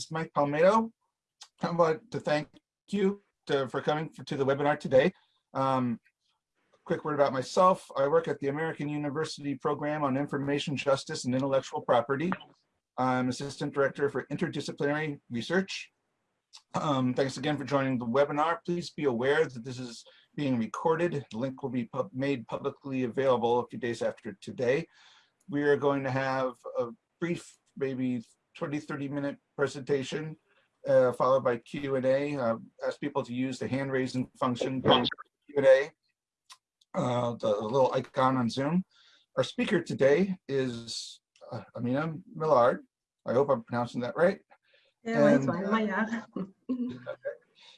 is Mike Palmedo. I want to thank you to, for coming to the webinar today. Um, quick word about myself. I work at the American University Program on Information Justice and Intellectual Property. I'm Assistant Director for Interdisciplinary Research. Um, thanks again for joining the webinar. Please be aware that this is being recorded. The link will be pub made publicly available a few days after today. We are going to have a brief, maybe 20, 30 minute presentation uh, followed by Q&A. Uh, ask people to use the hand raising function during Q&A, uh, the little icon on Zoom. Our speaker today is uh, Amina Maillard. I hope I'm pronouncing that right. Yeah, and, fine.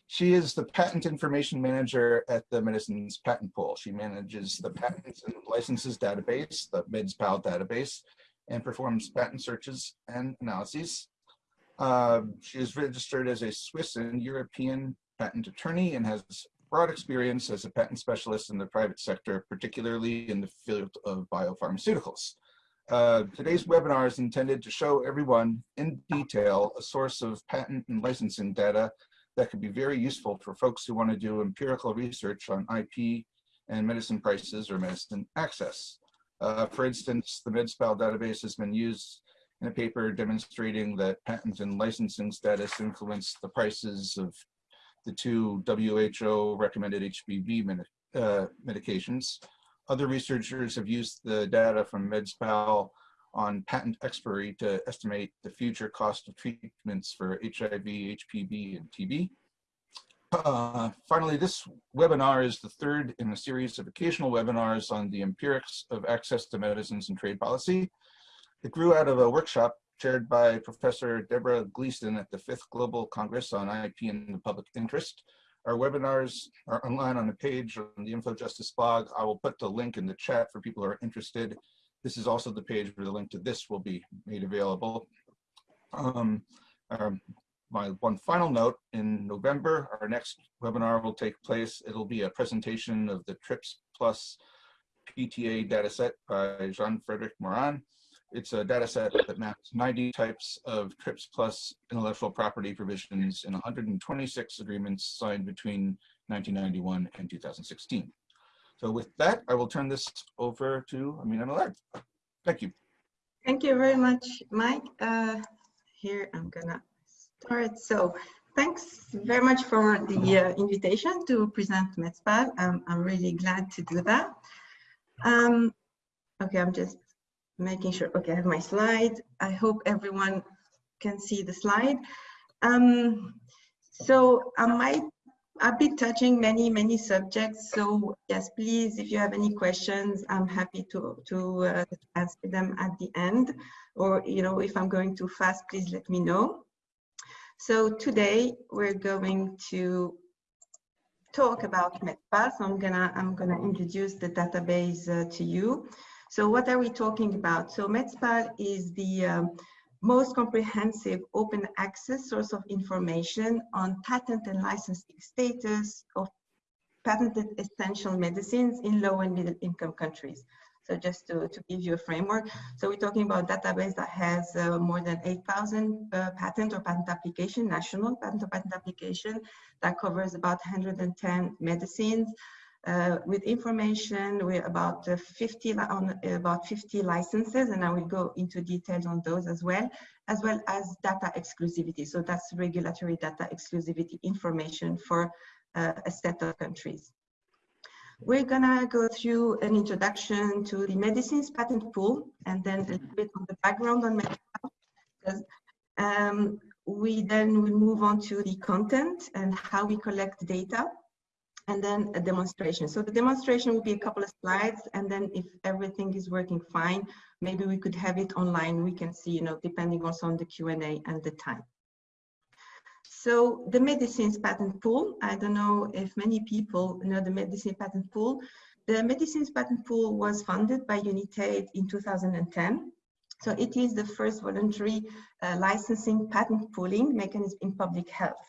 She is the patent information manager at the Medicines Patent Pool. She manages the patents and licenses database, the MedSPAL database, and performs patent searches and analyses. Uh, she is registered as a Swiss and European patent attorney and has broad experience as a patent specialist in the private sector, particularly in the field of biopharmaceuticals. Uh, today's webinar is intended to show everyone in detail a source of patent and licensing data that could be very useful for folks who want to do empirical research on IP and medicine prices or medicine access. Uh, for instance, the MedSPAL database has been used in a paper demonstrating that patent and licensing status influence the prices of the two WHO recommended HPV med uh, medications. Other researchers have used the data from MedSPAL on patent expiry to estimate the future cost of treatments for HIV, HPV, and TB. Uh, finally, this webinar is the third in a series of occasional webinars on the empirics of access to medicines and trade policy. It grew out of a workshop chaired by Professor Deborah Gleeson at the Fifth Global Congress on IP and the Public Interest. Our webinars are online on a page on the InfoJustice blog. I will put the link in the chat for people who are interested. This is also the page where the link to this will be made available. Um, um, my one final note, in November, our next webinar will take place. It'll be a presentation of the TRIPS Plus PTA dataset by Jean-Frederic Morin. It's a data set that maps 90 types of TRIPS plus intellectual property provisions in 126 agreements signed between 1991 and 2016. So with that, I will turn this over to Amina Maillard. Thank you. Thank you very much, Mike. Uh, here I'm gonna start. So thanks very much for the uh, invitation to present MedSPAL. Um, I'm really glad to do that. Um, okay, I'm just making sure, okay, I have my slide. I hope everyone can see the slide. Um, so I might, I've been touching many, many subjects. So yes, please, if you have any questions, I'm happy to, to uh, answer them at the end. Or, you know, if I'm going too fast, please let me know. So today we're going to talk about MedSPAL. So I'm gonna, I'm gonna introduce the database uh, to you. So what are we talking about? So MedSPAL is the um, most comprehensive open access source of information on patent and licensing status of patented essential medicines in low and middle income countries. So just to, to give you a framework. So we're talking about database that has uh, more than 8,000 uh, patent or patent application, national patent or patent application that covers about 110 medicines, uh, with information we're about uh, 50 on about 50 licenses and I will go into details on those as well as well as data exclusivity so that's regulatory data exclusivity information for uh, a set of countries we're gonna go through an introduction to the medicines patent pool and then a little bit on the background on medicine um, we then will move on to the content and how we collect data and then a demonstration. So the demonstration will be a couple of slides, and then if everything is working fine, maybe we could have it online. We can see, you know, depending also on the Q&A and the time. So the medicines patent pool, I don't know if many people know the medicine patent pool. The medicines patent pool was funded by Unitaid in 2010. So it is the first voluntary uh, licensing patent pooling mechanism in public health.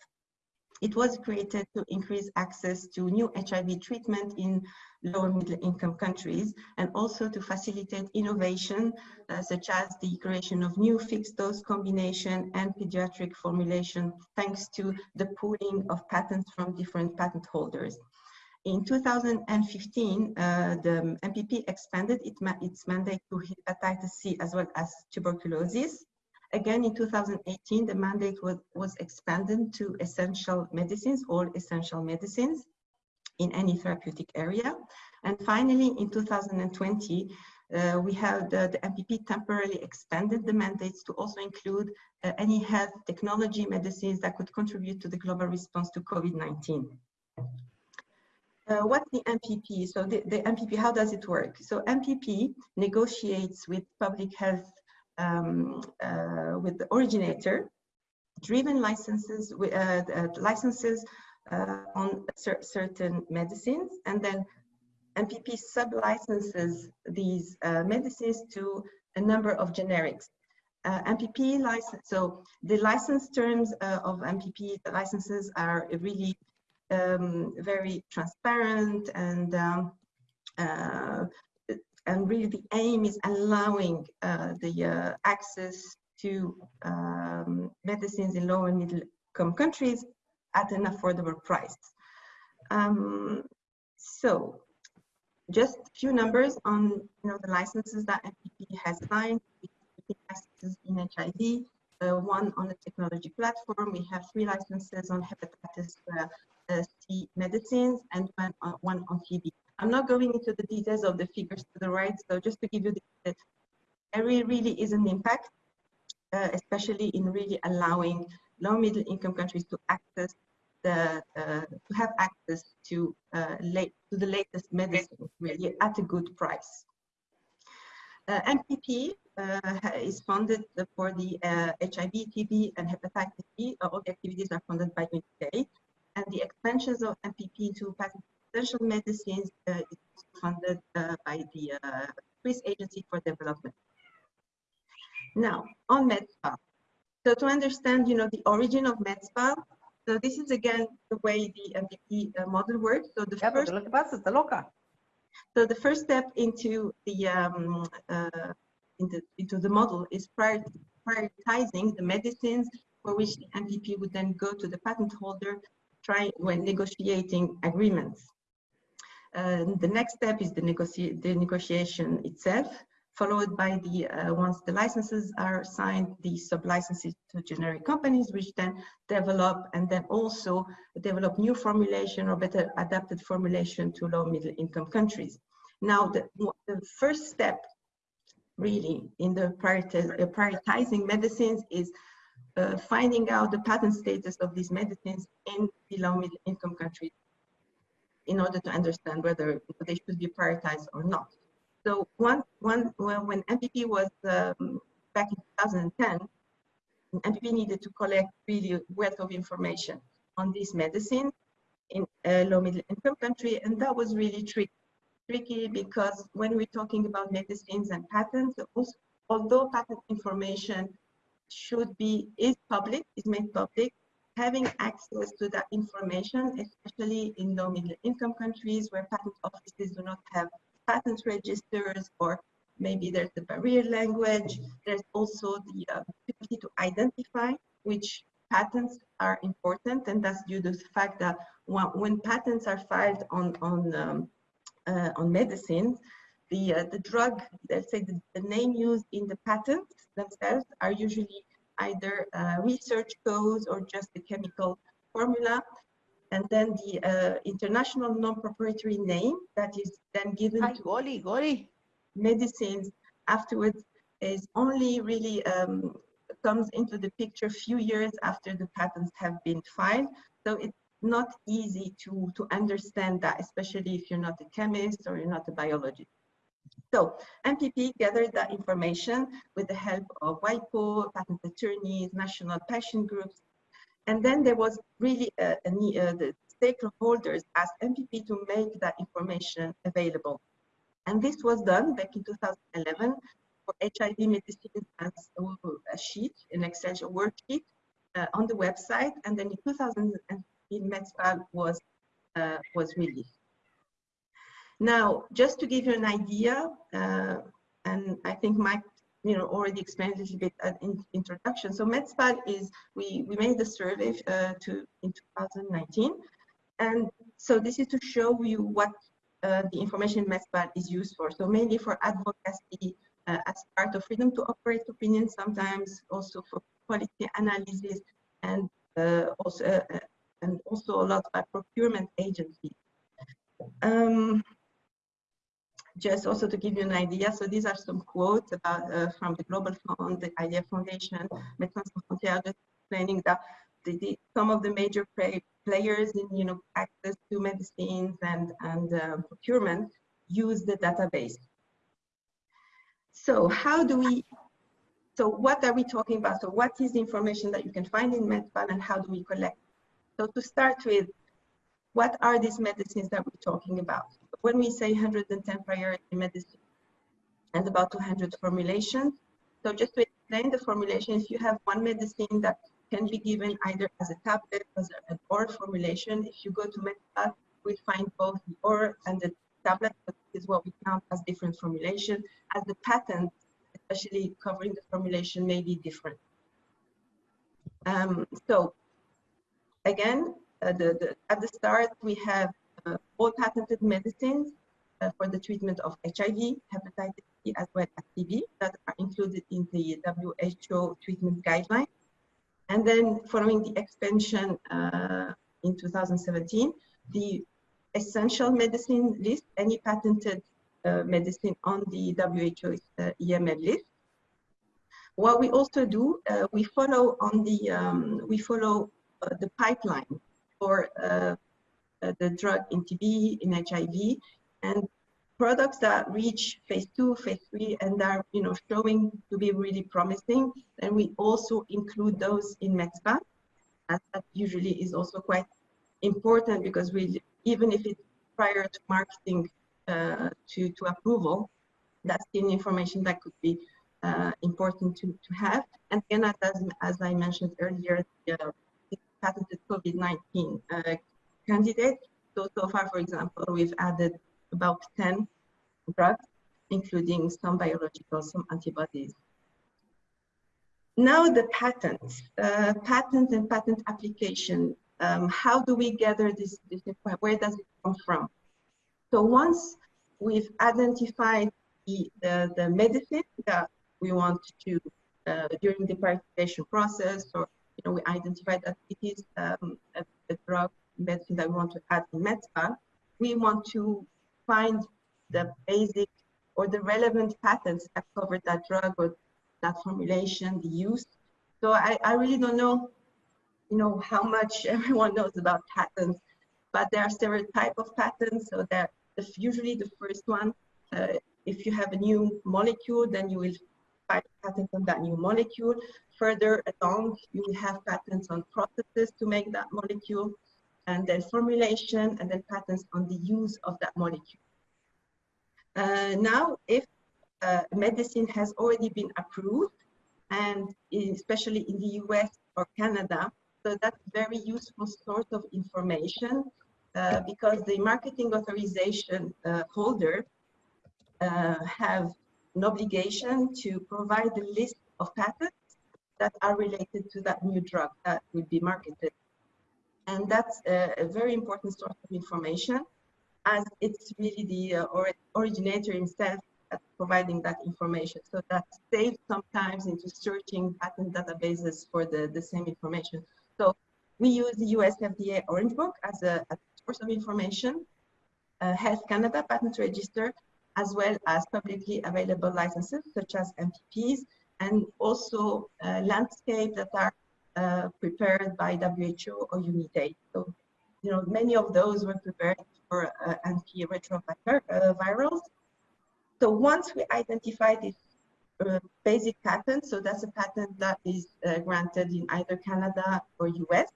It was created to increase access to new HIV treatment in lower middle income countries and also to facilitate innovation uh, such as the creation of new fixed dose combination and pediatric formulation thanks to the pooling of patents from different patent holders. In 2015, uh, the MPP expanded ma its mandate to hepatitis C as well as tuberculosis. Again, in 2018, the mandate was, was expanded to essential medicines, all essential medicines in any therapeutic area. And finally, in 2020, uh, we have the, the, MPP temporarily expanded the mandates to also include uh, any health technology medicines that could contribute to the global response to COVID-19. Uh, what's the MPP? So the, the MPP, how does it work? So MPP negotiates with public health um, uh, with the originator, driven licenses, uh, uh, licenses uh, on cer certain medicines, and then MPP sub-licenses these uh, medicines to a number of generics. Uh, MPP license, so the license terms of MPP licenses are really um, very transparent and um, and really the aim is allowing uh, the uh, access to um, medicines in low and middle income countries at an affordable price. Um, so just a few numbers on you know, the licenses that MPP has signed. licenses in HIV, uh, one on the technology platform. We have three licenses on hepatitis uh, uh, C medicines and one on, one on TB. I'm not going into the details of the figures to the right, so just to give you the, there really is an impact, uh, especially in really allowing low middle income countries to access the, uh, to have access to, uh, late, to the latest medicine really at a good price. Uh, MPP uh, is funded for the HIV, uh, TB, and hepatitis B. All the activities are funded by UNICEF, and the expansions of MPP to essential medicines uh, is funded uh, by the uh, Swiss Agency for Development. Now, on MedSpal. So to understand, you know, the origin of MedSpal, so this is again the way the MPP uh, model works. So the first, so the first step into the um, uh, into, into the model is prior, prioritizing the medicines for which the MPP would then go to the patent holder try when negotiating agreements. The next step is the, the negotiation itself, followed by the, uh, once the licenses are signed, the sub-licenses to generic companies, which then develop and then also develop new formulation or better adapted formulation to low middle income countries. Now, the, the first step really in the uh, prioritizing medicines is uh, finding out the patent status of these medicines in the low middle income countries in order to understand whether they should be prioritized or not. So one, when MPP was um, back in 2010, MPP needed to collect really wealth of information on these medicines in a low middle income country, and that was really tricky. Tricky because when we're talking about medicines and patents, also, although patent information should be is public, is made public, having access to that information, especially in low middle income countries where patent offices do not have patent registers or maybe there's the barrier language. There's also the uh, ability to identify which patents are important and that's due to the fact that when, patents are filed on, on, um, uh, on medicines, the, uh, the drug, let's say the, the name used in the patents themselves are usually either uh, research codes or just the chemical formula. And then the uh, international non-proprietary name that is then given Hi, to Goli, Goli. medicines afterwards is only really um, comes into the picture a few years after the patents have been filed. So it's not easy to, to understand that, especially if you're not a chemist or you're not a biologist. So MPP gathered that information with the help of WIPO, patent attorneys, national patient groups. And then there was really a, a, uh, the stakeholders asked MPP to make that information available. And this was done back in 2011 for HIV medicine as a sheet, an Excel worksheet uh, on the website. And then in 2015, in MedSpal was, uh, was released. Now, just to give you an idea, uh, and I think Mike you know, already explained a little bit at in introduction. So MedSpal is, we, we made the survey uh, to in 2019. And so this is to show you what uh, the information MedSpal is used for. So mainly for advocacy uh, as part of freedom to operate opinion, sometimes also for quality analysis and uh, also uh, and also a lot by procurement agencies. Um, just also to give you an idea, so these are some quotes about uh, from the Global Fund, the IDA Foundation, Médecins Sans Frontières, just explaining that the, the, some of the major play, players in you know access to medicines and and uh, procurement use the database. So how do we? So what are we talking about? So what is the information that you can find in MedSpal and how do we collect? So to start with, what are these medicines that we're talking about? When we say 110 priority medicine and about 200 formulations, so just to explain the formulations, if you have one medicine that can be given either as a tablet, as an oral formulation. If you go to MedSpal, we find both the oral and the tablet, but this is what we count as different formulation, as the patent, especially covering the formulation, may be different. Um, so again, uh, the, the, at the start, we have all patented medicines uh, for the treatment of HIV, hepatitis C, as well as TB that are included in the WHO treatment guidelines. And then following the expansion uh, in 2017, the essential medicine list, any patented uh, medicine on the WHO uh, EML list. What we also do, uh, we follow on the, um, we follow the pipeline for uh, uh, the drug in TB, in HIV, and products that reach phase two, phase three, and are you know showing to be really promising. And we also include those in MedSpal. As that usually is also quite important because we, even if it's prior to marketing uh, to, to approval, that's the information that could be uh, important to, to have. And again, as, as I mentioned earlier, the, uh, patented COVID-19 candidate. So, so far, for example, we've added about 10 drugs, including some biological, some antibodies. Now the patents, uh, and patent application. Um, how do we gather this, this Where does it come from? So once we've identified the, the, the medicine that we want to, uh, during the prioritization process or you know, we identified that it is um, a, a, drug medicine that we want to add in MedSpal, we want to find the basic or the relevant patents that cover that drug or that formulation, the use. So I, I really don't know, you know, how much everyone knows about patents, but there are several type of patents. So that usually the first one, uh, if you have a new molecule, then you will find patents on that new molecule. Further along, you will have patents on processes to make that molecule, and then formulation, and then patents on the use of that molecule. Uh, now, if uh, medicine has already been approved, and especially in the US or Canada, so that's very useful source of information uh, because the marketing authorization uh, holder uh, have an obligation to provide the list of patents that are related to that new drug that will be marketed. And that's a, a very important source of information as it's really the uh, or originator himself providing that information. So that saves sometimes into searching patent databases for the, the same information. So we use the US FDA Orange Book as a, a source of information, uh, Health Canada Patent Register, as well as publicly available licenses such as MPPs and also uh, landscape that are uh, prepared by WHO or UNITAID. So, you know, many of those were prepared for uh, antiretrovirals. So once we identify this uh, basic patent, so that's a patent that is uh, granted in either Canada or US,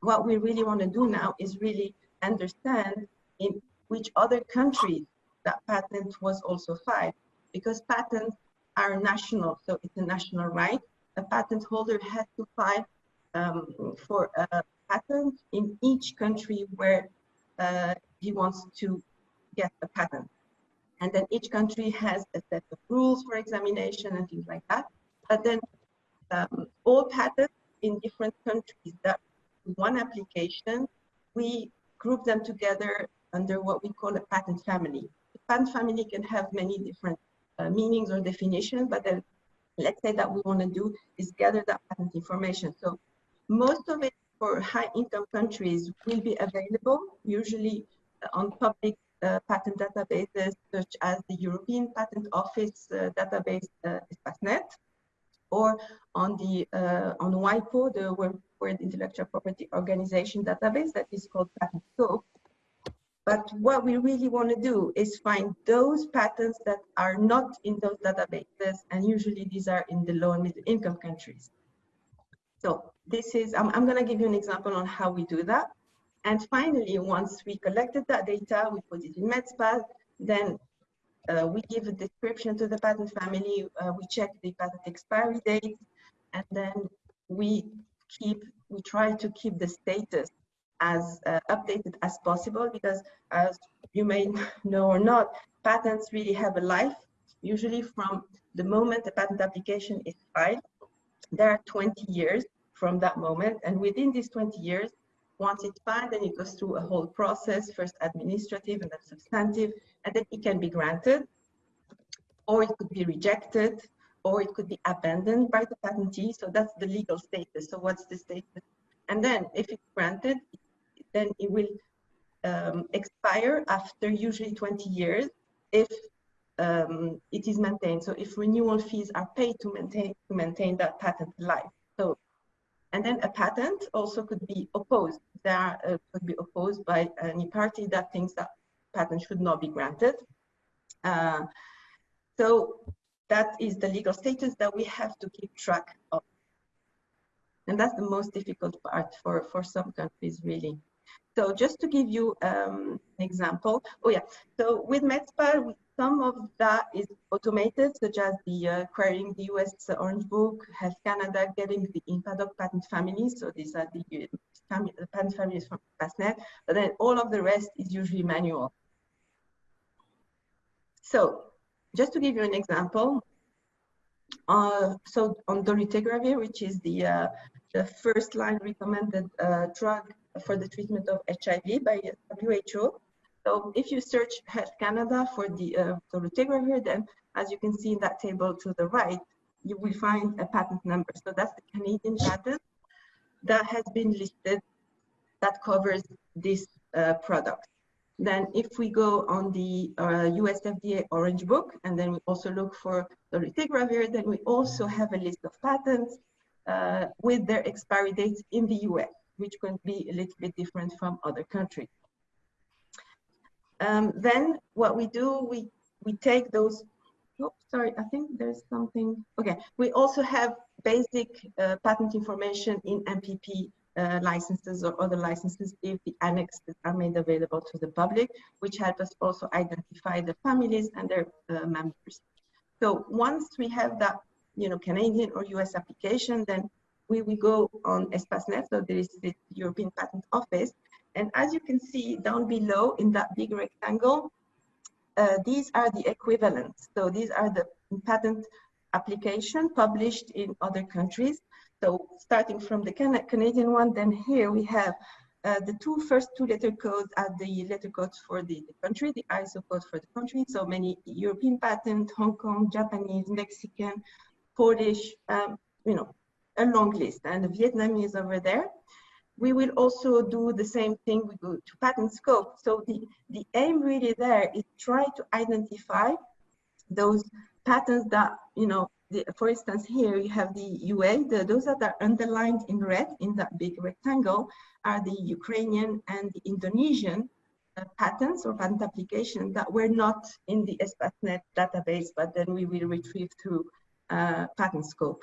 what we really want to do now is really understand in which other countries that patent was also filed because patents are national, so it's a national right. A patent holder has to file um, for a, patent in each country where uh, he wants to get a patent. And then each country has a set of rules for examination and things like that. But then um, all patents in different countries that one application, we group them together under what we call a patent family. The patent family can have many different uh, meanings or definitions, but then let's say that we want to do is gather that patent information. So most of it for high income countries will be available, usually on public uh, patent databases such as the European Patent Office uh, database uh, or on the uh, on WIPO, the World, World Intellectual Property Organization database that is called Patent Scope. But what we really want to do is find those patents that are not in those databases, and usually these are in the low and middle income countries. So this is, I'm, I'm going to give you an example on how we do that. And finally, once we collected that data, we put it in MedSpal, then uh, we give a description to the patent family, uh, we check the patent expiry date, and then we keep, we try to keep the status as uh, updated as possible because as you may know or not, patents really have a life, usually from the moment the patent application is filed. There are 20 years from that moment, and within these 20 years, once it's filed, then it goes through a whole process, first administrative and then substantive, and then it can be granted, or it could be rejected, or it could be abandoned by the patentee. So that's the legal status. So what's the status? And then if it's granted, then it will um, expire after usually 20 years if um, it is maintained. So if renewal fees are paid to maintain to maintain that patent life. So and then a patent also could be opposed. There uh, could be opposed by any party that thinks that patent should not be granted. Uh, so that is the legal status that we have to keep track of. And that's the most difficult part for, for some countries, really. So just to give you um, an example, oh yeah, so with MedSpal, some of that is automated, such as the uh, querying the US Orange Book, Health Canada, getting the INPADOC patent families. So these are the, uh, the patent families from Espacenet, but then all of the rest is usually manual. So just to give you an example, uh, so on dolutegravir, which is the, uh, the first line recommended uh, drug for the treatment of HIV by WHO. So if you search Health Canada for the uh, dolutegravir, then as you can see in that table to the right, you will find a patent number. So that's the Canadian patent that has been listed that covers this uh, product. Then if we go on the uh, US FDA Orange Book, and then we also look for dolutegravir, then we also have a list of patents uh, with their expiry dates in the US which can be a little bit different from other countries. Um, then what we do, we, we take those, oh, sorry, I think there's something, okay. We also have basic uh, patent information in MPP uh, licenses or other licenses if the annexes are made available to the public, which help us also identify the families and their uh, members. So once we have that, you know, Canadian or US application, then we will go on Espacenet, so there is the European Patent Office. And as you can see down below in that big rectangle, uh, these are the equivalents. So these are the patent application published in other countries. So starting from the Can Canadian one, then here we have uh, the two first two letter codes are the letter codes for the, the, country, the ISO code for the country. So many European patent, Hong Kong, Japanese, Mexican, Polish, um, you know, a long list and the Vietnamese over there. We will also do the same thing, we go to patent scope. So the, the aim really there is try to identify those patents that, you know, the, for instance, here you have the UA, the, those that are underlined in red in that big rectangle are the Ukrainian and the Indonesian uh, patents or patent applications that were not in the Espacenet database, but then we will retrieve through uh, patent scope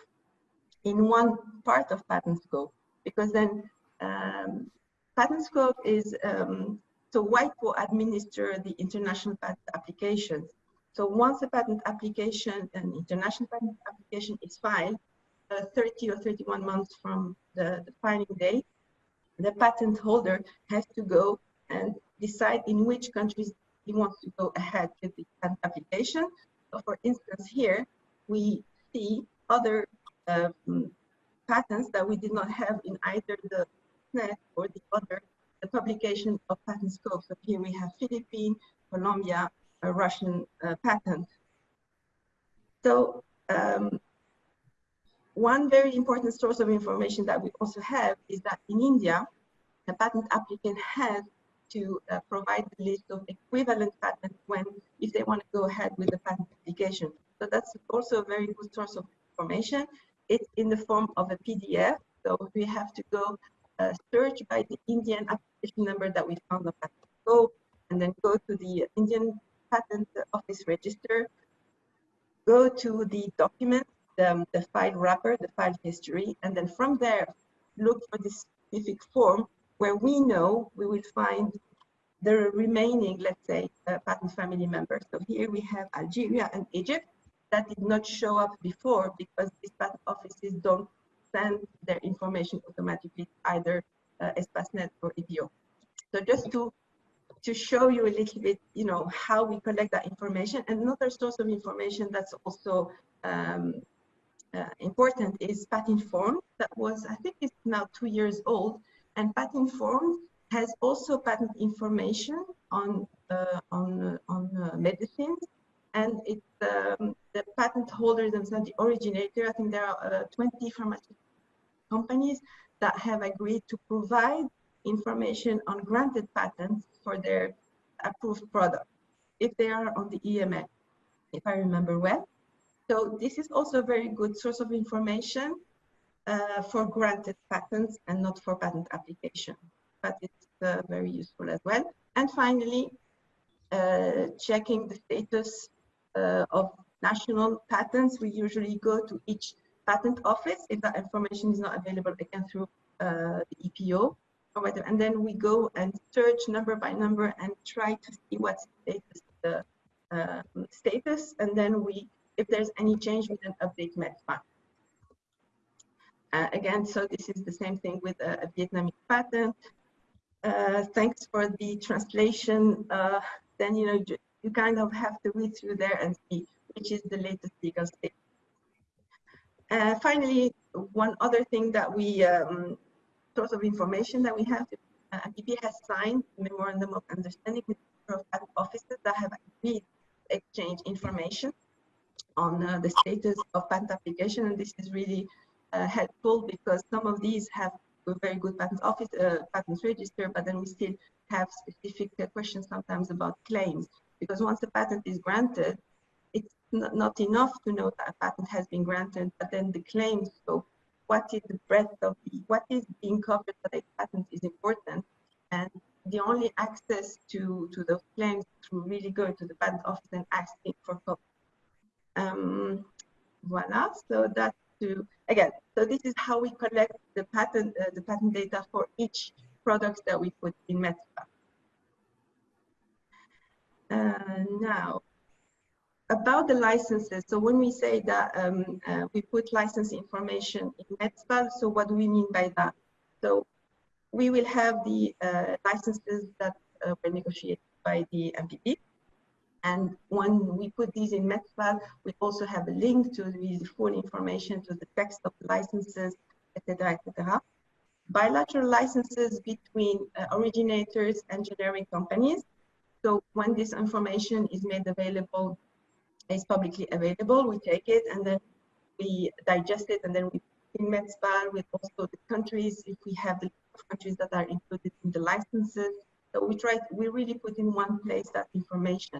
in one part of patent scope because then um, patent scope is um, so WIPO administer the international patent applications. So once a patent application, an international patent application is filed, uh, 30 or 31 months from the, the filing date, the patent holder has to go and decide in which countries he wants to go ahead with the patent application. So for instance, here we see other um, patents that we did not have in either the net or the other the publication of patent scope. So here we have Philippine, Colombia, a Russian uh, patent. So um, one very important source of information that we also have is that in India, the patent applicant has to uh, provide the list of equivalent patents when, if they want to go ahead with the patent application. So that's also a very good source of information. It's in the form of a PDF. So we have to go uh, search by the Indian application number that we found on and then go to the Indian Patent Office register, go to the document, the, the file wrapper, the file history, and then from there, look for this specific form where we know we will find the remaining, let's say, uh, patent family members. So here we have Algeria and Egypt that did not show up before because these patent offices don't send their information automatically either uh, Espacenet or EPO. So just to to show you a little bit, you know, how we collect that information. Another source of information that's also um, uh, important is Pat-INFORMED. That was, I think it's now two years old. And Pat-INFORMED has also patent information on uh, on uh, on uh, medicines, and it's um, the patent holder themselves, the originator. I think there are uh, 20 pharmaceutical companies that have agreed to provide information on granted patents for their approved product if they are on the EMA, if I remember well. So this is also a very good source of information uh, for granted patents and not for patent application, but it's uh, very useful as well. And finally, uh, checking the status uh, of national patents. We usually go to each patent office if that information is not available again through uh, the EPO. And then we go and search number by number and try to see what's status, the uh, status. And then we, if there's any change, we then update MedSpal. Uh, again, so this is the same thing with a, a Vietnamese patent. Uh, thanks for the translation. Uh, then, you know, you kind of have to read through there and see which is the latest legal state. Uh, finally, one other thing that we, um, source of information that we have, uh, has signed memorandum of understanding with offices that have agreed to exchange information on uh, the status of patent application. And this is really uh, helpful because some of these have a very good patent office, uh, patents register, but then we still have specific questions sometimes about claims. Because once a patent is granted, not, enough to know that a patent has been granted, but then the claims, so what is the breadth of the, what is being covered by the patent is important. And the only access to, to those claims through really going to the patent office and asking for copy. Um, voila, so that's to, again, so this is how we collect the patent, uh, the patent data for each product that we put in MedSpal. Uh, now, about the licenses, so when we say that um, uh, we put license information in MedSpal, so what do we mean by that? So we will have the uh, licenses that uh, were negotiated by the MPP. And when we put these in MedSpal, we also have a link to the full information to the text of the licenses, etc., etc. Bilateral licenses between uh, originators and generic companies. So when this information is made available is publicly available. We take it and then we digest it and then we in MedSpal with also the countries, if we have the countries that are included in the licenses. So we try, we really put in one place that information.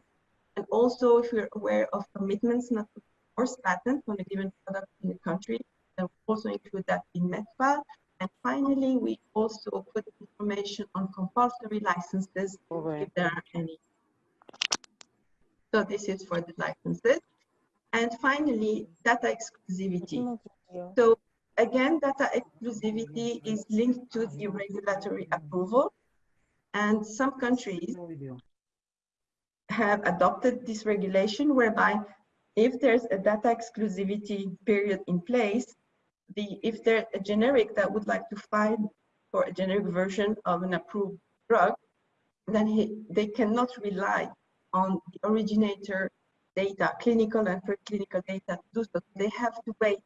And also if you're aware of commitments not to force patent on a given product in the country, then we also include that in MedSpal. And finally, we also put information on compulsory licenses if there are any. So this is for the licenses. And finally, data exclusivity. So again, data exclusivity is linked to the regulatory approval. And some countries have adopted this regulation whereby if there's a data exclusivity period in place, the if there's a generic that would like to file for a generic version of an approved drug, then he, they cannot rely on the originator data, clinical and preclinical data to do so. They have to wait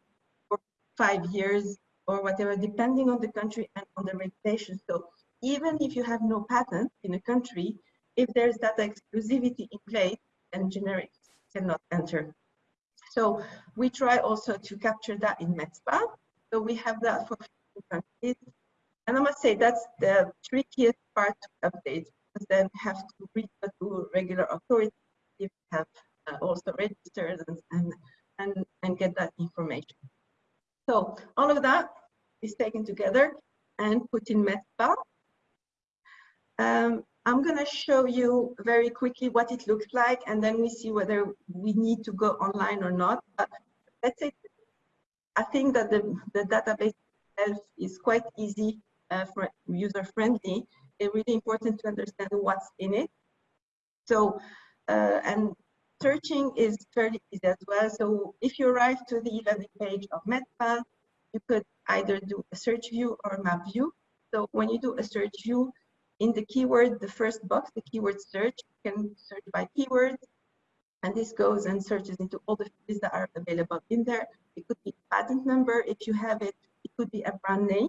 for five years or whatever, depending on the country and on the regulation. So even if you have no patent in a country, if there's data exclusivity in place, then generics cannot enter. So we try also to capture that in MedSpal. So we have that for countries. And I must say that's the trickiest part to update then have to reach out to regular authorities if you have uh, also registered and, and, and, and get that information. So all of that is taken together and put in MedSpal. Um, I'm going to show you very quickly what it looks like, and then we see whether we need to go online or not. But let's say, I think that the, the database itself is quite easy uh, for user friendly. Really important to understand what's in it. So, uh, and searching is fairly easy as well. So if you arrive to the landing page of MedSpal, you could either do a search view or a map view. So when you do a search view, in the keyword, the first box, the keyword search, you can search by keyword, and this goes and searches into all the fields that are available in there. It could be patent number if you have it. It could be a brand name,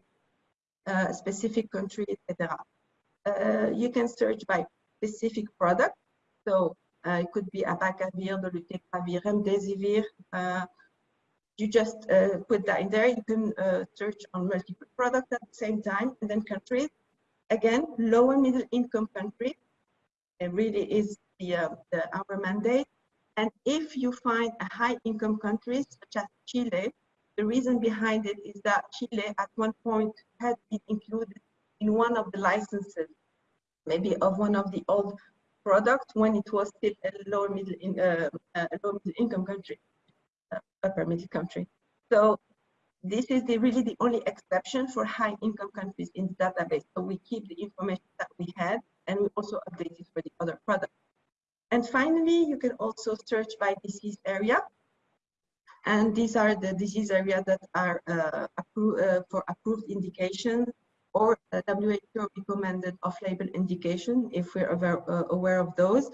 uh, a specific country, etc. Uh, you can search by specific product. So uh, it could be abacavir, dolutegravir, remdesivir. Uh, you just uh, put that in there. You can uh, search on multiple products at the same time, and then countries. Again, lower middle income countries. It really is the, uh, the, our mandate. And if you find a high income country such as Chile, the reason behind it is that Chile at one point had been included in one of the licenses, maybe of one of the old products when it was still a lower middle, in, uh, a low middle income country, uh, upper middle country. So this is the, really the only exception for high income countries in the database. So we keep the information that we had and we also update it for the other products. And finally, you can also search by disease area. And these are the disease areas that are uh, appro uh, for approved indication or uh, WHO recommended off-label indication if we're aware, uh, aware of those,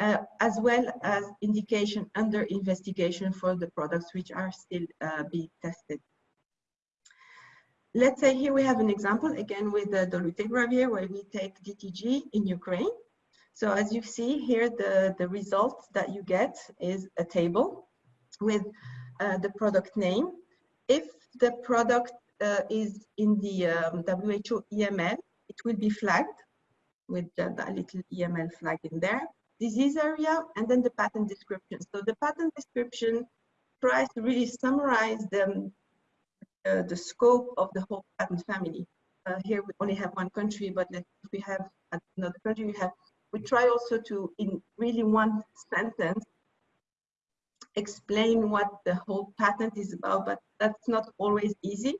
uh, as well as indication under investigation for the products which are still being tested. Let's say here we have an example again with the dolutegravir where we take DTG in Ukraine. So as you see here, the, the result that you get is a table with uh, the product name. If the product is in the um, WHO EML, it will be flagged with the little EML flag in there. Disease area and then the patent description. So the patent description tries to really summarize the, uh, the scope of the whole patent family. Uh, here we only have one country, but if we have another country, we have, we try also to, in really one sentence, explain what the whole patent is about, but that's not always easy.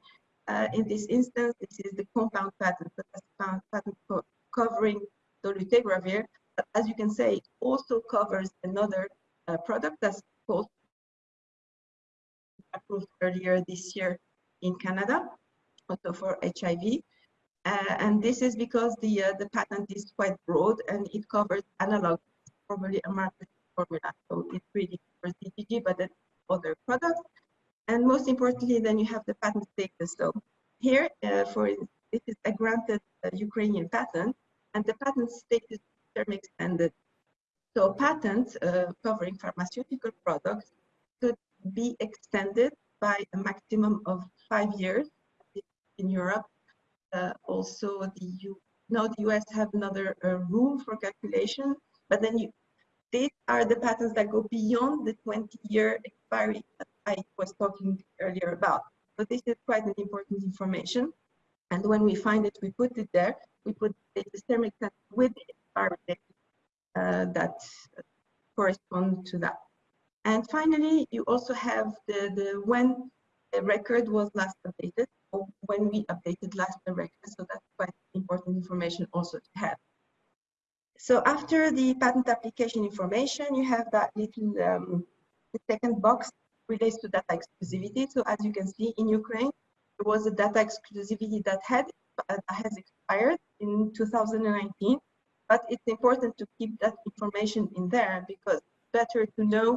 Uh, in this instance, this is the compound patent, so that's patent co covering dolutegravir. But as you can say, it also covers another uh, product that's called approved earlier this year in Canada, also for HIV. Uh, and this is because the uh, the patent is quite broad and it covers analog, probably a Markush formula. So it really covers DTG, but then other products. And most importantly, then you have the patent status. So here, uh, for this is a granted uh, Ukrainian patent, and the patent status term extended. So patents uh, covering pharmaceutical products could be extended by a maximum of five years in Europe. Uh, also, the U now the US have another uh, rule for calculation, but then you, these are the patents that go beyond the 20-year expiry I was talking earlier about. So this is quite an important information. And when we find it, we put it there. We put the term extent with the expiry date uh, that correspond to that. And finally, you also have the, the when the record was last updated, or when we updated last the record. So that's quite important information also to have. So after the patent application information, you have that little, um, the second box relates to data exclusivity. So as you can see in Ukraine, there was a data exclusivity that had uh, has expired in 2019, but it's important to keep that information in there because better to know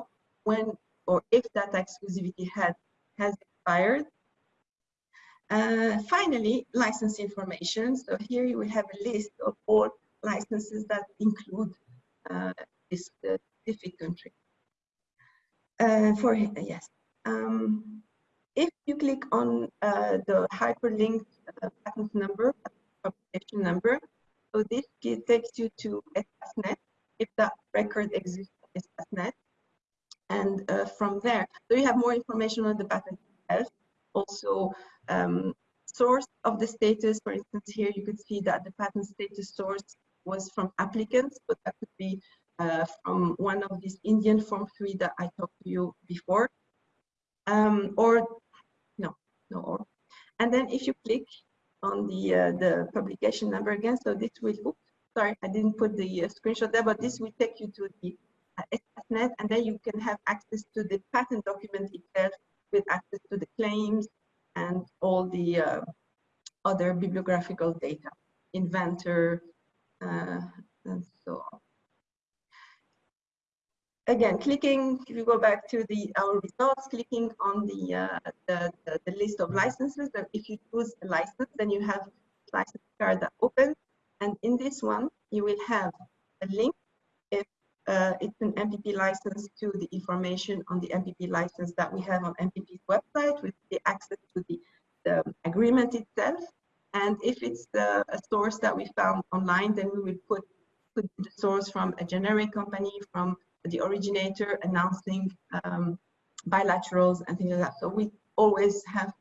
when or if that exclusivity had, has expired. Uh, finally, license information. So here we have a list of all licenses that include uh, this specific country. Uh, for yes, um, if you click on uh, the hyperlink uh, patent number, publication number, so this takes you to Espacenet, if that record exists in Espacenet. And uh, from there, so you have more information on the patent itself. Also, um, source of the status, for instance, here you could see that the patent status source was from applicants, but that could be uh, from one of these Indian Form 3 that I talked to you before. Um, or, no, no, or. And then if you click on the, uh, the publication number again, so this will, oops, sorry, I didn't put the uh, screenshot there, but this will take you to the uh, and then you can have access to the patent document itself with access to the claims and all the uh, other bibliographical data, inventor, uh, and so on again, clicking, if you go back to the our results, clicking on the, uh, the, the, the, list of licenses, that if you choose a license, then you have license card that opens. And in this one, you will have a link if uh, it's an MPP license to the information on the MPP license that we have on MPP's website with the access to the, the agreement itself. And if it's the, a source that we found online, then we will put, put the source from a generic company, from the originator announcing um, bilaterals and things like that. So we always have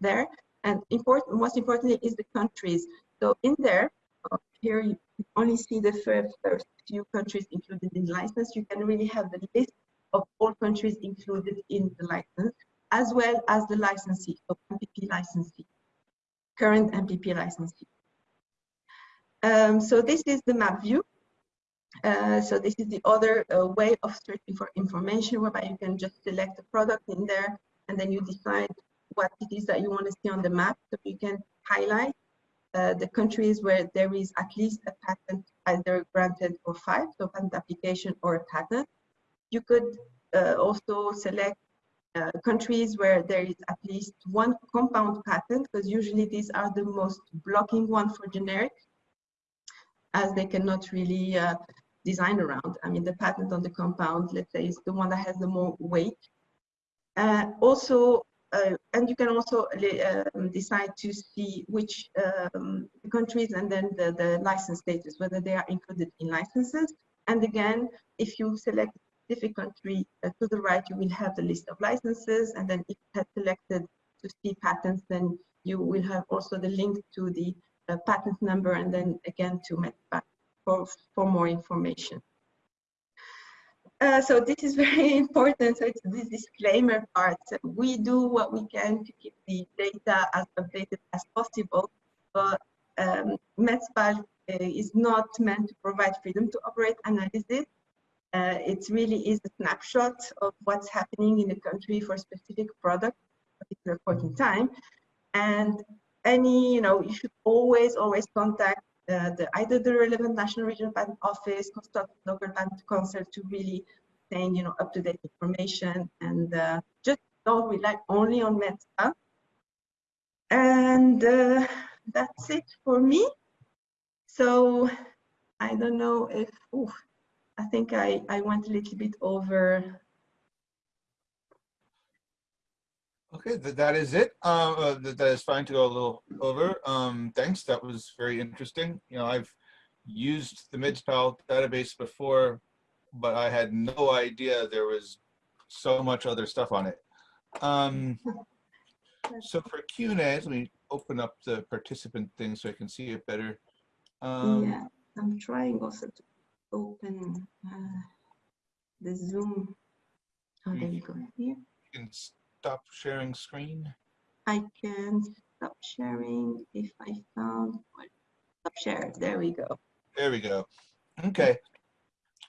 there. And important, most importantly is the countries. So in there, uh, here you only see the first, first few countries included in the license. You can really have the list of all countries included in the license, as well as the licensee, so MPP licensee, current MPP licensee. Um, so this is the map view. Uh, so this is the other uh, way of searching for information whereby you can just select a product in there and then you decide what it is that you want to see on the map. So you can highlight uh, the countries where there is at least a patent either granted or filed, so patent application or a patent. You could uh, also select uh, countries where there is at least one compound patent because usually these are the most blocking one for generic as they cannot really uh, design around. I mean, the patent on the compound, let's say, is the one that has the more weight. Uh, also, uh, and you can also um, decide to see which um, countries and then the, the license status, whether they are included in licenses. And again, if you select a specific country uh, to the right, you will have the list of licenses. And then if you have selected to see patents, then you will have also the link to the uh, patent number and then again to MedSpal for, for more information. Uh, so this is very important. So it's this disclaimer part. We do what we can to keep the data as updated as possible, but um, MedSpal uh, is not meant to provide freedom to operate analysis. Uh, it really is a snapshot of what's happening in the country for a specific product at a particular point in time. And any, you know, you should always, always contact the, either the relevant national regional patent office, consult local patent counsel to really obtain, you know, up-to-date information and uh, just don't rely only on MedSpal. And uh, that's it for me. So I don't know if, ooh, I think I, I went a little bit over Okay, that, that is it. Uh, uh, that, that is fine to go a little over. Um, thanks, that was very interesting. You know, I've used the MedSpal database before, but I had no idea there was so much other stuff on it. Um, so for Q&A, let me open up the participant thing so I can see it better. Um, yeah, I'm trying also to open uh, the Zoom. Oh, there you go. Here. You can stop sharing screen? I can stop sharing if I found what stop share. There we go. There we go. Okay.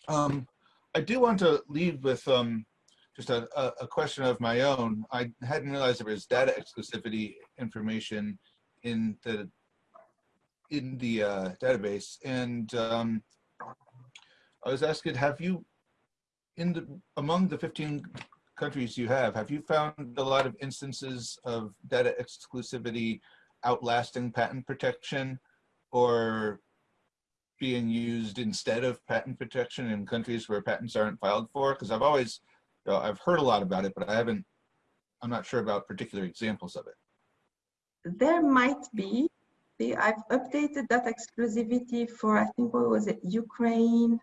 Um, I do want to leave with um, just a, a, a question of my own. I hadn't realized there was data exclusivity information in the in the uh, database, and um, I was asking, have you, in the among the 15 countries you have, have you found a lot of instances of data exclusivity outlasting patent protection, or being used instead of patent protection in countries where patents aren't filed for? Because I've always, you know, I've heard a lot about it, but I haven't. I'm not sure about particular examples of it. There might be. I've updated that exclusivity for, I think, what was it, Ukraine.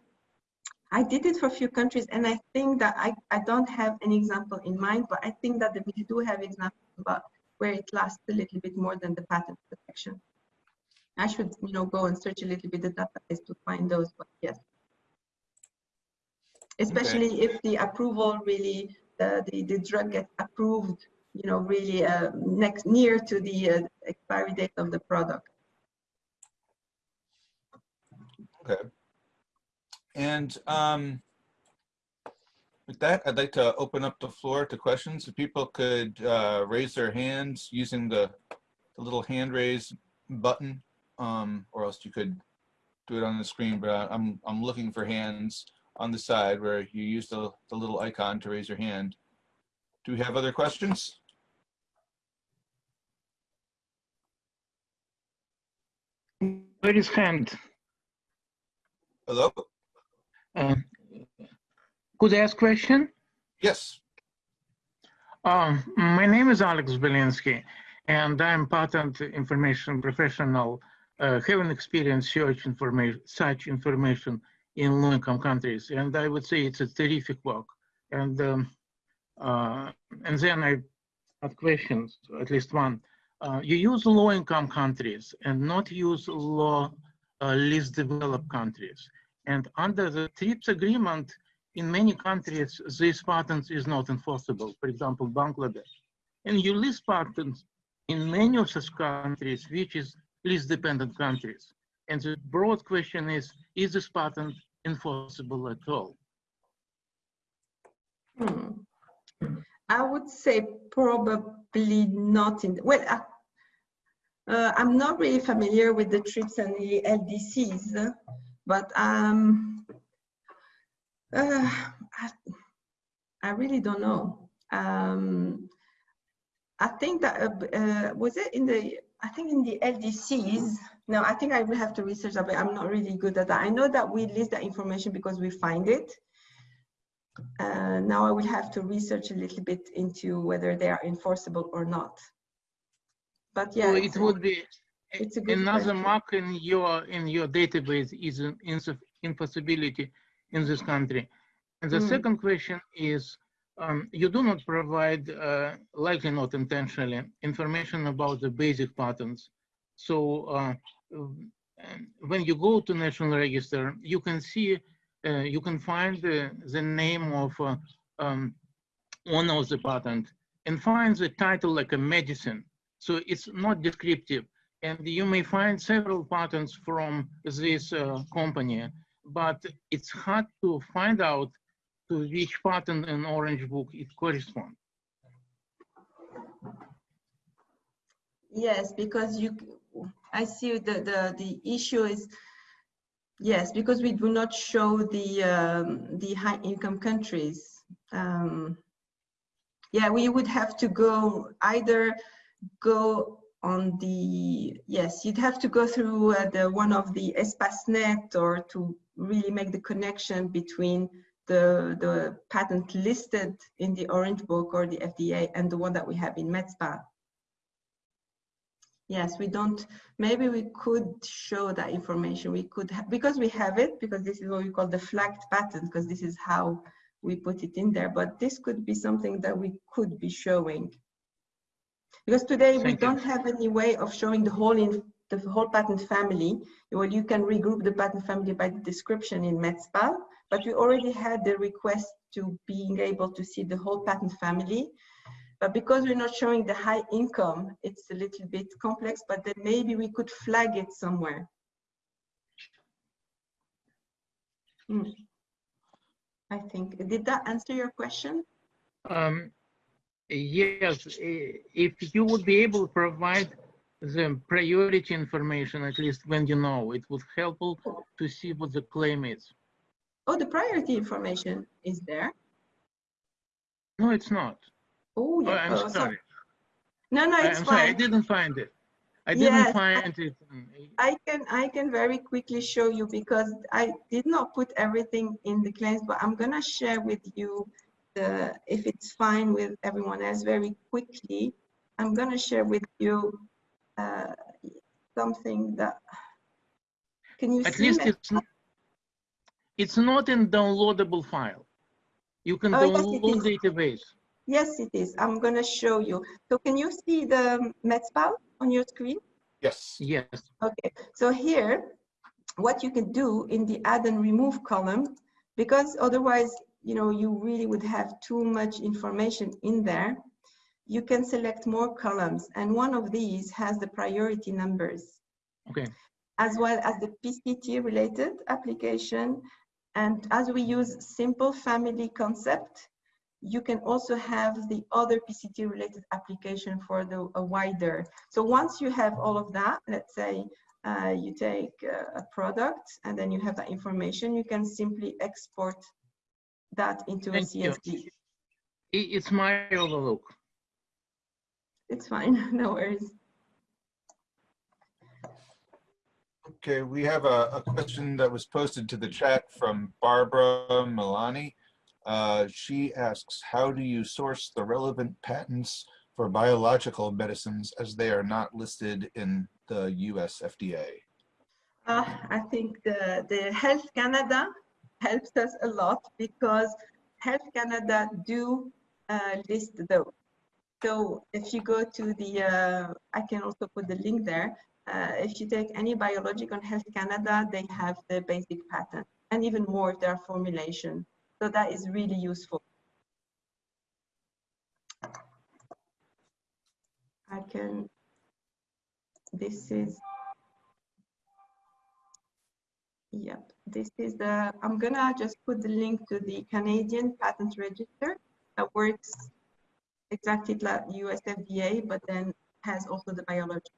I did it for a few countries, and I think that I, I don't have an example in mind, but I think that we do have examples about where it lasts a little bit more than the patent protection. I should, you know, go and search a little bit the database to find those, but yes. Especially okay. if the approval really, uh, the, the drug gets approved you know, really uh, next near to the uh, expiry date of the product. Okay. And um, with that, I'd like to open up the floor to questions. If people could uh, raise their hands using the, the little hand raise button, um, or else you could do it on the screen, but I'm, I'm looking for hands on the side where you use the, the little icon to raise your hand. Do we have other questions? Where is hand? Hello? Uh, could I ask a question? Yes. Um, my name is Alex Belinsky, and I'm patent information professional, uh, having experience search information, such information in low-income countries, and I would say it's a terrific work. And um, uh, and then I have questions, at least one. Uh, you use low-income countries and not use low, uh, least developed countries. And under the TRIPS agreement, in many countries, this patent is not enforceable. For example, Bangladesh. And you list patents in many of such countries, which is least dependent countries. And the broad question is, is this patent enforceable at all? Hmm. I would say probably not in, well, uh, uh, I'm not really familiar with the TRIPS and the LDCs, but um, uh, I, I, really don't know. Um, I think that, uh, uh was it in the, I think in the LDCs, no, I think I will have to research that, but I'm not really good at that. I know that we list that information because we find it. Uh, now I will have to research a little bit into whether they are enforceable or not. But yeah, so it would be it's another question. mark in your in your database is an impossibility in this country. And the mm. second question is, um, you do not provide, uh, likely not intentionally, information about the basic patterns. So uh, when you go to National Register, you can see uh, you can find the, the name of uh, um, one of the patent and find the title like a medicine. So it's not descriptive. And you may find several patents from this uh, company, but it's hard to find out to which patent in Orange Book it corresponds. Yes, because you, I see the, the, the issue is Yes, because we do not show the um, the high income countries. Um, yeah, we would have to go either go on the yes, you'd have to go through uh, the one of the Espacenet or to really make the connection between the the patent listed in the Orange Book or the FDA and the one that we have in MedSpal. Yes, we don't, maybe we could show that information. We could, because we have it, because this is what we call the flagged patent, because this is how we put it in there. But this could be something that we could be showing. Because today Thank we you. don't have any way of showing the whole in the whole patent family. Well, you can regroup the patent family by the description in MedSpal, but we already had the request to being able to see the whole patent family. But because we're not showing the high income, it's a little bit complex, but then maybe we could flag it somewhere. Hmm. I think, did that answer your question? Um, yes, if you would be able to provide the priority information, at least when you know, it would help to see what the claim is. Oh, the priority information is there. No, it's not. Oh, Oh, yeah. I'm oh, so- sorry. No, no, I- it's I'm sorry, I didn't find it. I didn't I- find it. in- I can I can very quickly show you because I did not put everything in the claims, but I'm gonna share with you the if it's fine with everyone else very quickly. I'm gonna share with you uh, something that can you At see least it's, n- it's not in downloadable file. You can Oh, download is. database. Yes, it is. I'm gonna show you. So can you see the MedSpal on your screen? Yes. Yes, Okay, so here, what you can do in the add and remove column, because otherwise, you know, you really would have too much information in there, you can select more columns, and one of these has the priority numbers, okay. as well as the PCT related application. And as we use simple family concept, you can also have the other PCT related application for the a wider. So once you have all of that, let's say uh, you take uh, a product and then you have that information, you can simply export that into a Thank you. CSV. I- It's my overlook. It's fine, no worries. Okay, we have a, a question that was posted to the chat from Barbara Milani. Uh, she asks, how do you source the relevant patents for biological medicines as they are not listed in the US FDA? Uh, I think the, the Health Canada helps us a lot because Health Canada do uh, list those. So if you go to the, uh, I can also put the link there. Uh, if you take any biologic on Health Canada, they have the basic pattern and even more are formulation. So that is really useful. I can, this is Yep, this is the, I'm gonna just put the link to the Canadian Patent Register that works exactly like US FDA, but then has also the biology.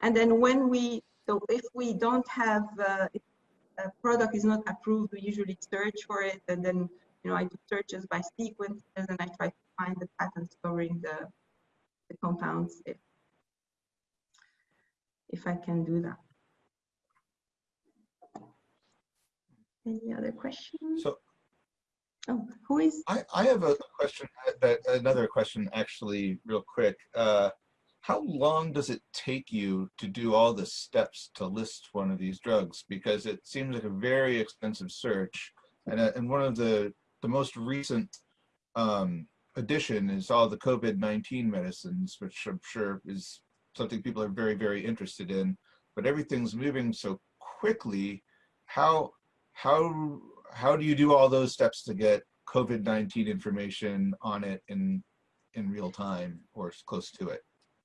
And then when we, so if we don't have, uh, a product is not approved, we usually search for it and then, you know, I do searches by sequences and I try to find the patents covering the, the compounds if, if I can do that. Any other questions? So Oh, who is, I, I have a question that another question actually real quick. Uh, how long does it take you to do all the steps to list one of these drugs? Because it seems like a very expensive search. And, uh, and one of the, the most recent um, addition is all the COVID-19 medicines, which I'm sure is something people are very, very interested in. But everything's moving so quickly. How, how, how do you do all those steps to get COVID-19 information on it in, in real time or close to it?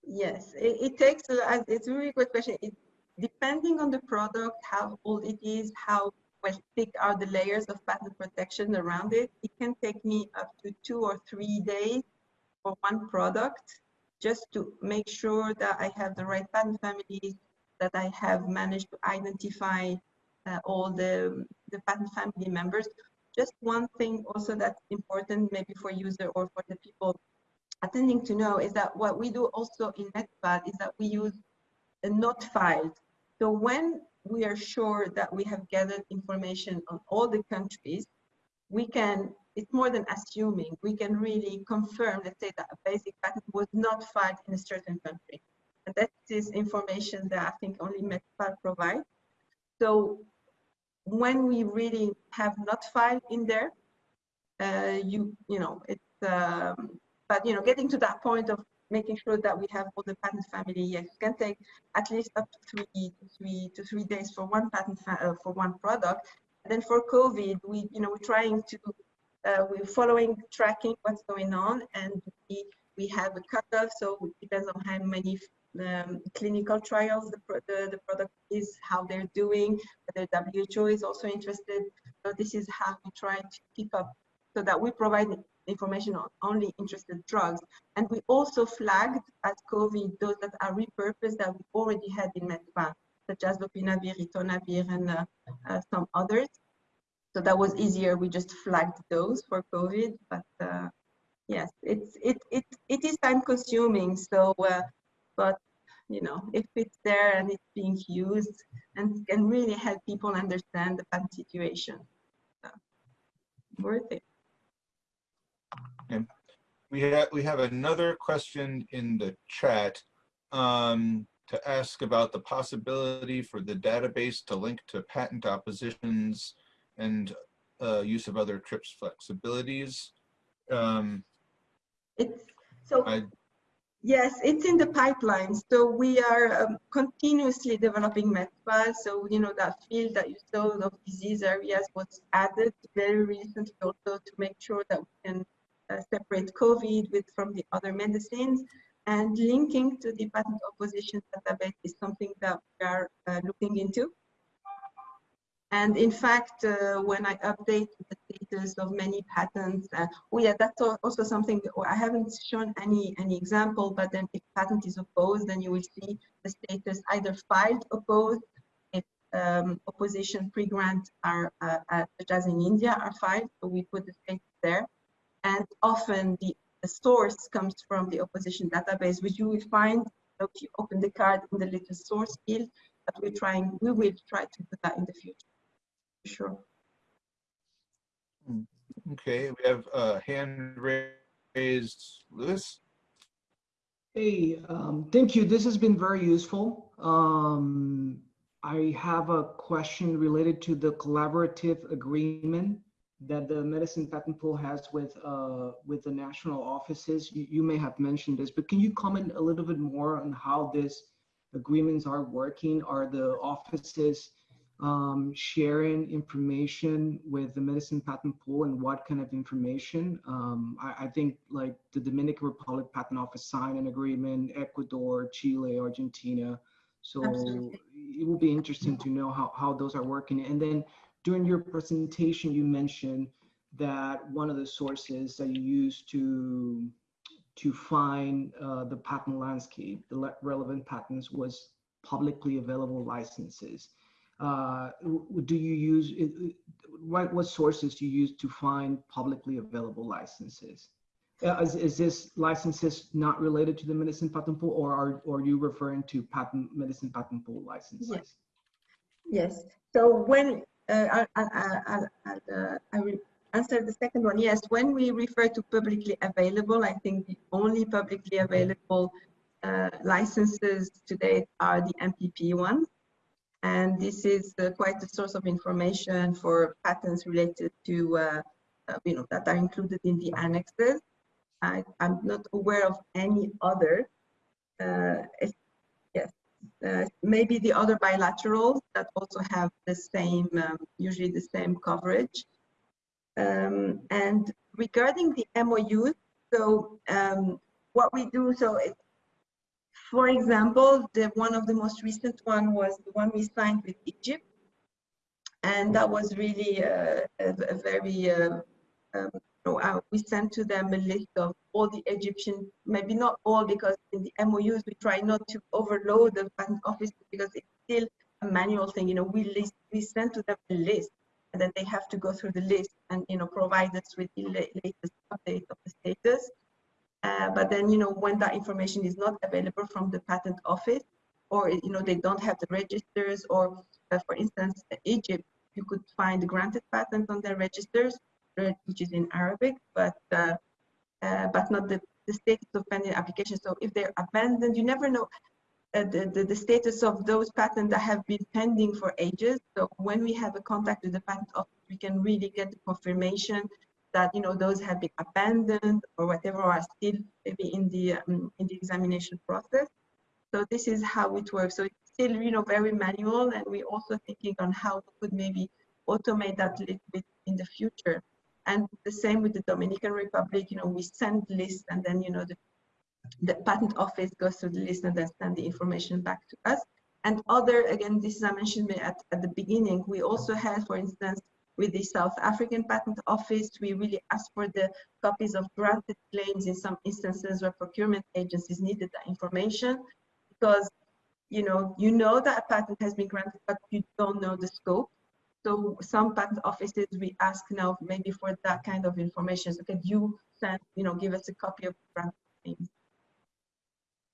yes, it, it takes, a- uh, it's a really good question. It, depending on the product, how old it is, how well thick are the layers of patent protection around it, it can take me up to two or three days for one product just to make sure that I have the right patent families, that I have managed to identify Uh, all the, the patent family members. Just one thing also that's important maybe for user or for the people attending to know is that what we do also in NetPad is that we use a not filed. So when we are sure that we have gathered information on all the countries, we can, it's more than assuming, we can really confirm, let's say that a basic patent was not filed in a certain country. And that is information that I think only MedSpal provides. So when we really have not filed in there, uh, you, you know, it's, um, but, you know, getting to that point of making sure that we have all the patent family, yes, it can take at least up to three three to three days for one patent uh, for one product. And then for COVID, we, you know, we're trying to, uh, we're following, tracking what's going on, and we, we have a cutoff, so it depends on how many um, clinical trials the, the, the product is, how they're doing, whether WHO is also interested. So this is how we try to keep up so that we provide information on only interested drugs. And we also flagged at COVID those that are repurposed that we already had in MedSpal, such as lopinavir, ritonavir, and uh, uh, some others. So that was easier. We just flagged those for COVID, but uh, yes, it's it it it is time consuming. So, uh, but you know, if it's there and it's being used and can really help people understand the bad situation, so, worth it. We have, we have another question in the chat um, to ask about the possibility for the database to link to patent oppositions and uh, use of other TRIPS flexibilities. Um, It's so. I, Yes, it's in the pipeline. So we are um, continuously developing MedSpal. So, you know, that field that you saw of disease areas was added very recently also to make sure that we can uh, separate COVID with from the other medicines. And linking to the patent opposition database is something that we are uh, looking into. And in fact, uh, when I update the status of many patents, uh, oh yeah, that's also something that I haven't shown any any example, but then if patent is opposed, then you will see the status either filed opposed, if um, opposition pre-grant are, uh, uh, such as in India, are filed, so we put the status there. And often the, the source comes from the opposition database, which you will find if you open the card in the little source field, but we're trying, we will try to do that in the future. Sure. okay, we have a hand raised, Lewis. Hey, um, thank you. This has been very useful. Um, I have a question related to the collaborative agreement that the medicine patent pool has with uh, with the national offices. You, you may have mentioned this, but can you comment a little bit more on how these agreements are working? Are the offices um, sharing information with the medicine patent pool and what kind of information. Um, I, I, think like the Dominican Republic Patent Office signed an agreement, Ecuador, Chile, Argentina. So Absolutely. it will be interesting to know how, how those are working. And then during your presentation, you mentioned that one of the sources that you use to to find uh, the patent landscape, the relevant patents was publicly available licenses uh, do you use, what, what sources do you use to find publicly available licenses? Uh, is, is this licenses not related to the medicine patent pool or are, or are you referring to patent medicine patent pool licenses? Yes. Yes. So when uh, I, I, I, I will answer the second one. Yes, when we refer to publicly available, I think the only publicly available uh, licenses today are the MPP ones. And this is uh, quite a source of information for patents related to, uh, uh, you know, that are included in the annexes. I, am not aware of any other. Uh, yes, uh, maybe the other bilaterals that also have the same, um, usually the same coverage. Um, and regarding the MOUs, so um, what we do, so it, for example, the one of the most recent one was the one we signed with Egypt. And that was really uh, a, a, very, um, know, uh, we sent to them a list of all the Egyptian, maybe not all, because in the MOUs, we try not to overload the patent office because it's still a manual thing. You know, we list, we send to them a list and then they have to go through the list and, you know, provide us with the latest update of the status. Uh, but then, you know, when that information is not available from the patent office, or, you know, they don't have the registers, or uh, for instance, Egypt, you could find granted patents on their registers, uh, which is in Arabic, but uh, uh, but not the, the status of pending application. So if they're abandoned, you never know the, the, the, status of those patents that have been pending for ages. So when we have a contact with the patent office, we can really get the confirmation that you know those have been abandoned or whatever are still maybe in the um, in the examination process. So this is how it works. So it's still you know very manual, and we're also thinking on how we could maybe automate that a little bit in the future. And the same with the Dominican Republic. You know, we send lists, and then you know the the patent office goes through the list and then send the information back to us. And other, again, this is I mentioned at, at the beginning, we also have, for instance, with the South African Patent Office. We really ask for the copies of granted claims in some instances where procurement agencies needed that information because you know you know that a patent has been granted but you don't know the scope. So some patent offices we ask now maybe for that kind of information. So can you send, you know, give us a copy of granted claims?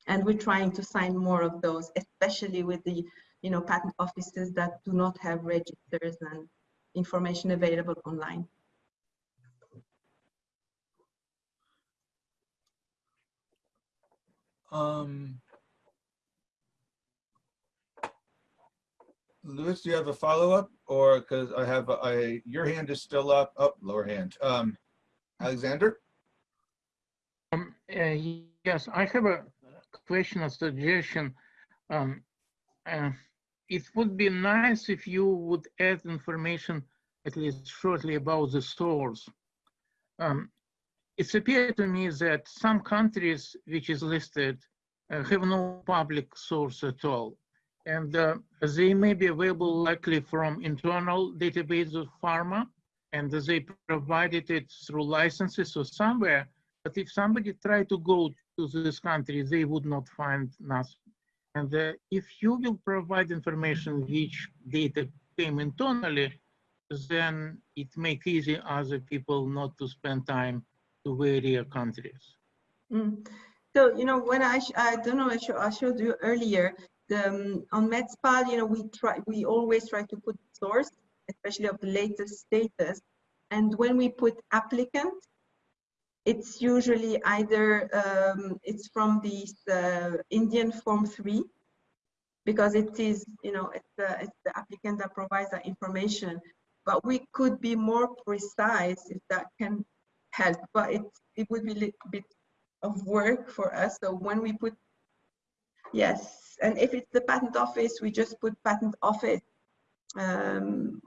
And we're trying to sign more of those, especially with the, you know, patent offices that do not have registers and information available online. Um, Louis, do you have a follow-up or because I have, I, your hand is still up, up, lower hand. Um, Alexander? Um, uh, yes, I have a question, a suggestion. Um, uh, it would be nice if you would add information, at least shortly, about the source. Um, it's appeared to me that some countries which is listed uh, have no public source at all. And uh, they may be available likely from internal database of pharma, and they provided it through licenses or somewhere. But if somebody tried to go to this country, they would not find nothing. And uh, if you will provide information which data came internally, then it make easy other people not to spend time to various countries. Mm. So, you know, when I, I don't know, I, I showed you earlier, the, um, on MedSpal, you know, we try, we always try to put source, especially of the latest status. And when we put applicant, it's usually either, um, it's from the uh, Indian Form 3, because it is, you know, it's the, it's the applicant that provides that information. But we could be more precise if that can help, but it, it would be a little bit of work for us. So when we put, yes, and if it's the patent office, we just put patent office. Um,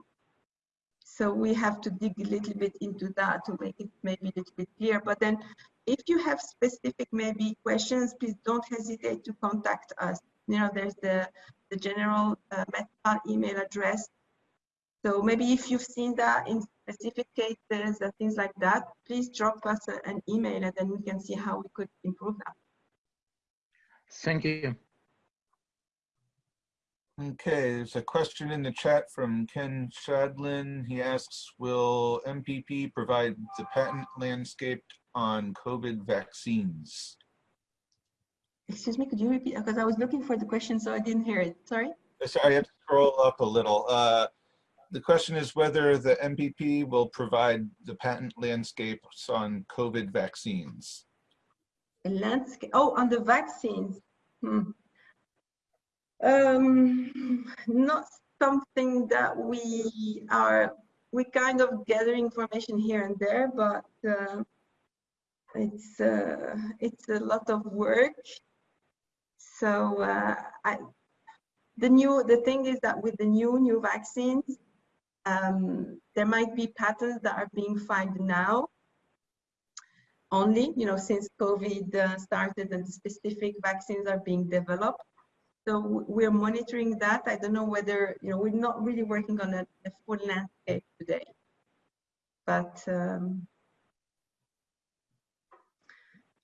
so we have to dig a little bit into that to make it maybe a little bit clear. But then if you have specific maybe questions, please don't hesitate to contact us. You know, there's the, the general uh, email address. So maybe if you've seen that in specific cases and things like that, please drop us a, an email and then we can see how we could improve that. Thank you. Okay, there's a question in the chat from Ken Shadlen. He asks, will MPP provide the patent landscape on COVID vaccines? Excuse me, could you repeat? Because I was looking for the question, so I didn't hear it. Sorry. Sorry, I have to scroll up a little. Uh, the question is whether the MPP will provide the patent landscapes on COVID vaccines. The landscape, oh, on the vaccines. Hmm. Um, not something that we are, we kind of gather information here and there, but uh, it's, uh, it's a lot of work. So uh, I, the new, the thing is that with the new, new vaccines, um, there might be patterns that are being filed now only, you know, since COVID uh, started and specific vaccines are being developed. So we're monitoring that. I don't know whether, you know, we're not really working on a, a full landscape today. But um,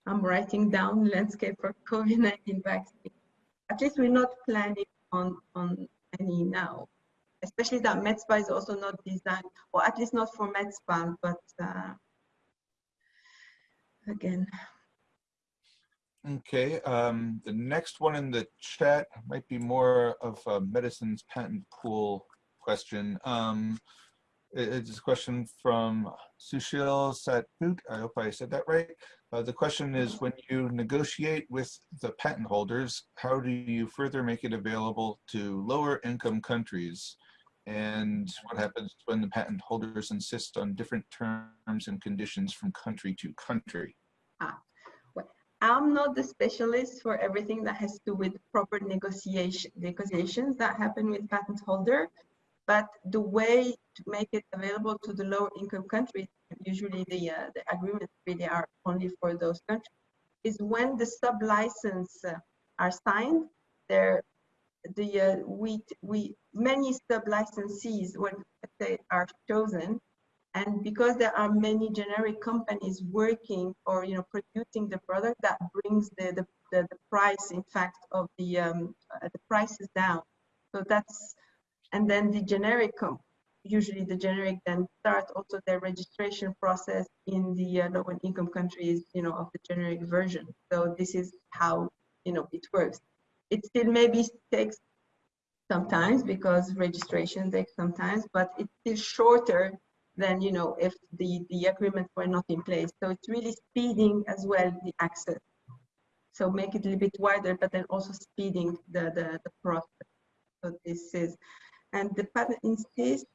I'm writing down landscape for COVID-19 vaccine. At least we're not planning on, on any now especially that MedSpal is also not designed, or at least not for MedSpal, but uh, again. Okay, um, the next one in the chat might be more of a medicines patent pool question. Um, it's a question from Sushil Satput. I hope I said that right. Uh, the question is, when you negotiate with the patent holders, how do you further make it available to lower income countries? and what happens when the patent holders insist on different terms and conditions from country to country? Ah, I'm not the specialist for everything that has to do with proper negotiation negotiations that happen with patent holder, but the way to make it available to the lower income countries, usually the, uh, the agreements really are only for those countries, is when the sub-license uh, are signed, there the uh, we we many sub licensees when they are chosen. And because there are many generic companies working or you know producing the product, that brings the the, the, the price, in fact, of the um, uh, the prices down. So that's and then the generic usually the generic then start also their registration process in the uh, low income countries, you know, of the generic version. So this is how you know it works. It still maybe takes sometimes because registration takes sometimes, but it's shorter than you know if the the agreements were not in place. So it's really speeding as well the access. So make it a little bit wider, but then also speeding the the, the process. So this is, and the patent insists.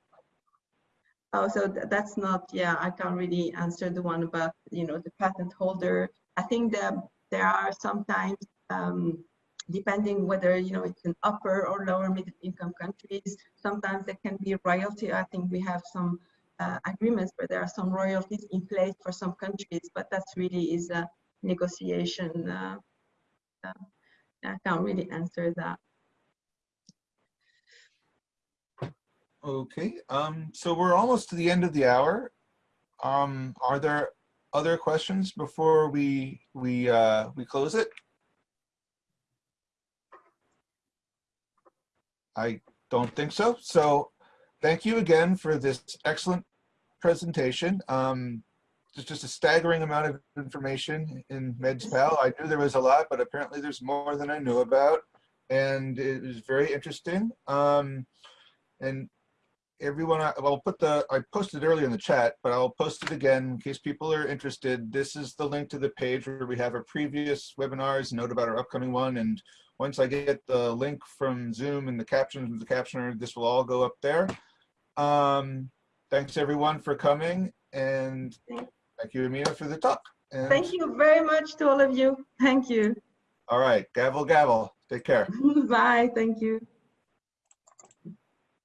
Oh, so th that's not. Yeah, I can't really answer the one about you know the patent holder. I think that there are sometimes. Um, depending whether you know it's an upper or lower middle income countries sometimes there can be royalty i think we have some uh, agreements where there are some royalties in place for some countries but that's really is a negotiation uh, uh, i can't really answer that Okay, um, so we're almost to the end of the hour. Um, are there other questions before we we uh, we close it? I don't think so. So thank you again for this excellent presentation. Um, it's just a staggering amount of information in MedSpal. I knew there was a lot, but apparently there's more than I knew about. And it was very interesting. Um, and everyone, I- I'll put the, I posted earlier in the chat, but I'll post it again in case people are interested. This is the link to the page where we have our previous webinars, note about our upcoming one, and once I get the link from Zoom and the captions of the captioner, this will all go up there. Um, thanks everyone for coming and thank you, Amina, for the talk. And, thank you very much to all of you thank you All right, gavel, gavel. Take care. bye thank you